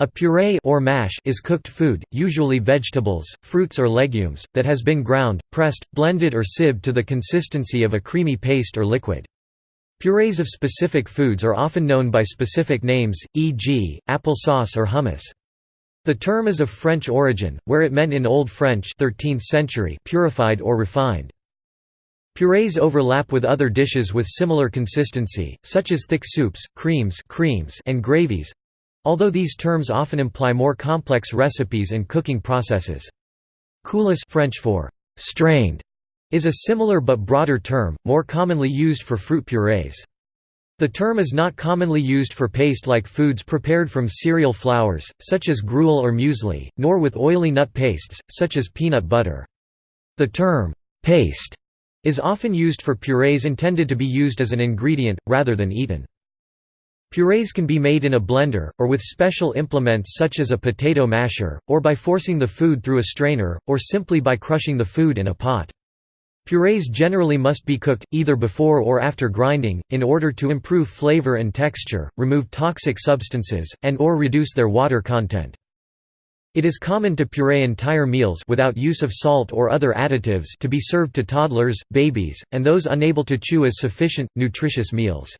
A puree or mash is cooked food, usually vegetables, fruits or legumes, that has been ground, pressed, blended or sieved to the consistency of a creamy paste or liquid. Purees of specific foods are often known by specific names, e.g., apple sauce or hummus. The term is of French origin, where it meant in Old French 13th century purified or refined. Purees overlap with other dishes with similar consistency, such as thick soups, creams, creams and gravies, Although these terms often imply more complex recipes and cooking processes. Coulis French for strained is a similar but broader term, more commonly used for fruit purees. The term is not commonly used for paste-like foods prepared from cereal flours, such as gruel or muesli, nor with oily nut pastes, such as peanut butter. The term, paste, is often used for purees intended to be used as an ingredient, rather than eaten. Purees can be made in a blender, or with special implements such as a potato masher, or by forcing the food through a strainer, or simply by crushing the food in a pot. Purees generally must be cooked, either before or after grinding, in order to improve flavor and texture, remove toxic substances, and or reduce their water content. It is common to puree entire meals without use of salt or other additives to be served to toddlers, babies, and those unable to chew as sufficient, nutritious meals.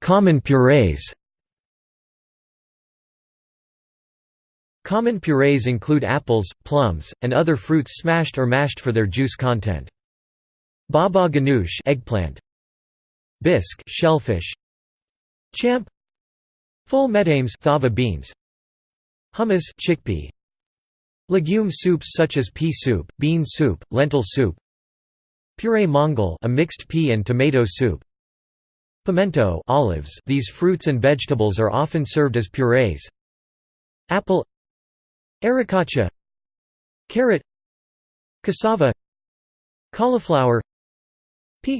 Common purees Common purees include apples, plums, and other fruits smashed or mashed for their juice content. Baba ganoush eggplant, bisque shellfish, champ, ful medames fava beans, hummus chickpea, legume soups such as pea soup, bean soup, lentil soup, puree mongol a mixed pea and tomato soup, Pimento olives these fruits and vegetables are often served as purees. Apple Arracacha Carrot Cassava Cauliflower Pea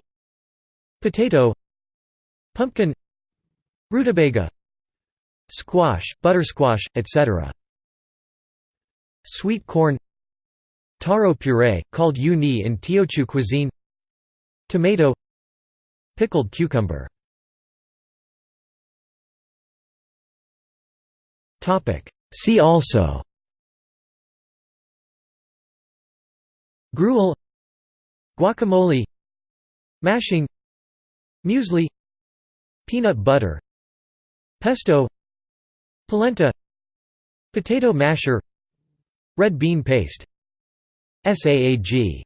Potato Pumpkin Rutabaga Squash, buttersquash, etc. Sweet corn Taro puree, called yu ni in Teochew cuisine Tomato Pickled cucumber See also. Gruel. Guacamole. Mashing. Muesli. Peanut butter. Pesto. Polenta. Potato masher. Red bean paste. SAAG